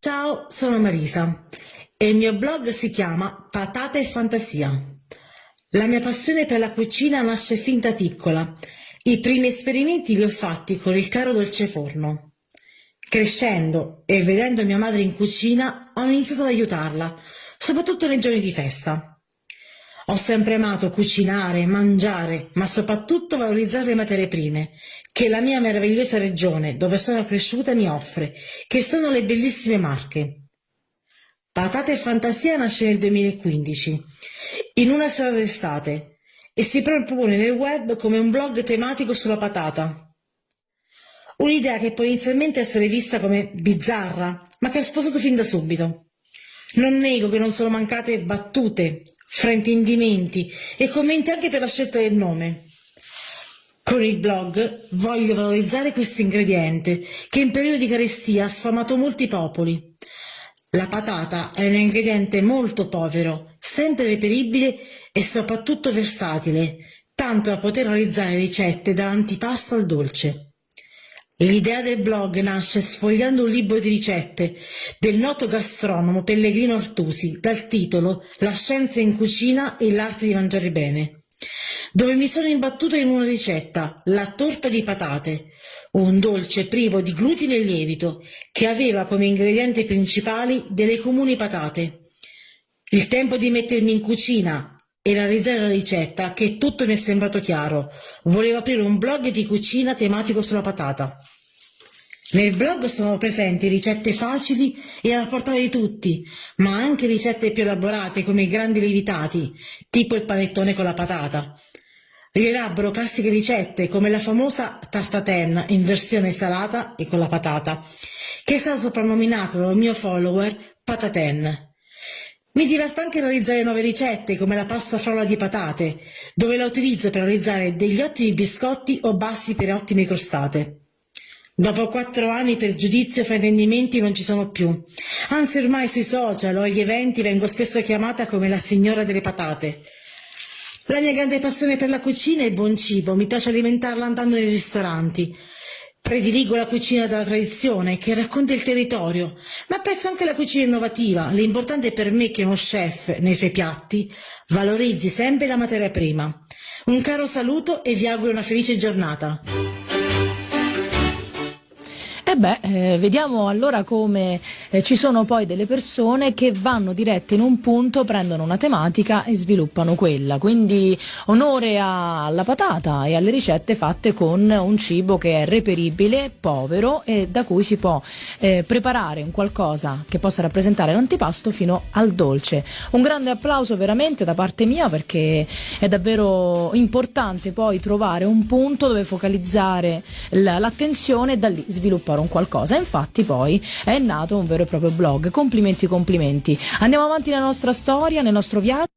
Ciao, sono Marisa e il mio blog si chiama Patate e Fantasia. La mia passione per la cucina nasce fin da piccola. I primi esperimenti li ho fatti con il caro dolceforno. Crescendo e vedendo mia madre in cucina, ho iniziato ad aiutarla, soprattutto nei giorni di festa. Ho sempre amato cucinare, mangiare, ma soprattutto valorizzare le materie prime, che la mia meravigliosa regione, dove sono cresciuta, mi offre, che sono le bellissime Marche. Patate e Fantasia nasce nel 2015, in una sera d'estate, e si propone nel web come un blog tematico sulla patata. Un'idea che può inizialmente essere vista come bizzarra, ma che ho sposato fin da subito. Non nego che non sono mancate battute, fraintendimenti e commenti anche per la scelta del nome. Con il blog voglio valorizzare questo ingrediente che in periodo di carestia ha sfamato molti popoli. La patata è un ingrediente molto povero, sempre reperibile e soprattutto versatile, tanto da poter realizzare ricette dall'antipasto al dolce. L'idea del blog nasce sfogliando un libro di ricette del noto gastronomo Pellegrino Artusi dal titolo La scienza in cucina e l'arte di mangiare bene, dove mi sono imbattuta in una ricetta, la torta di patate, un dolce privo di glutine e lievito che aveva come ingredienti principali delle comuni patate. Il tempo di mettermi in cucina e realizzare la ricetta che tutto mi è sembrato chiaro. Volevo aprire un blog di cucina tematico sulla patata. Nel blog sono presenti ricette facili e alla portata di tutti, ma anche ricette più elaborate come i grandi lievitati, tipo il panettone con la patata. Rielaboro classiche ricette come la famosa tartaten in versione salata e con la patata, che è stata soprannominata dal mio follower Pataten. Mi diverto anche realizzare nuove ricette come la pasta frolla di patate, dove la utilizzo per realizzare degli ottimi biscotti o bassi per ottime crostate. Dopo quattro anni per giudizio e fraintendimenti non ci sono più. Anzi ormai sui social o agli eventi vengo spesso chiamata come la signora delle patate. La mia grande passione per la cucina è il buon cibo, mi piace alimentarla andando nei ristoranti. Prediligo la cucina della tradizione che racconta il territorio, ma apprezzo anche la cucina innovativa. L'importante per me è che uno chef, nei suoi piatti, valorizzi sempre la materia prima. Un caro saluto e vi auguro una felice giornata. E beh, eh, vediamo allora come eh, ci sono poi delle persone che vanno dirette in un punto, prendono una tematica e sviluppano quella. Quindi onore alla patata e alle ricette fatte con un cibo che è reperibile, povero e da cui si può eh, preparare un qualcosa che possa rappresentare l'antipasto fino al dolce. Un grande applauso veramente da parte mia perché è davvero importante poi trovare un punto dove focalizzare l'attenzione e da lì sviluppare fare un qualcosa. Infatti poi è nato un vero e proprio blog. Complimenti, complimenti. Andiamo avanti nella nostra storia, nel nostro viaggio.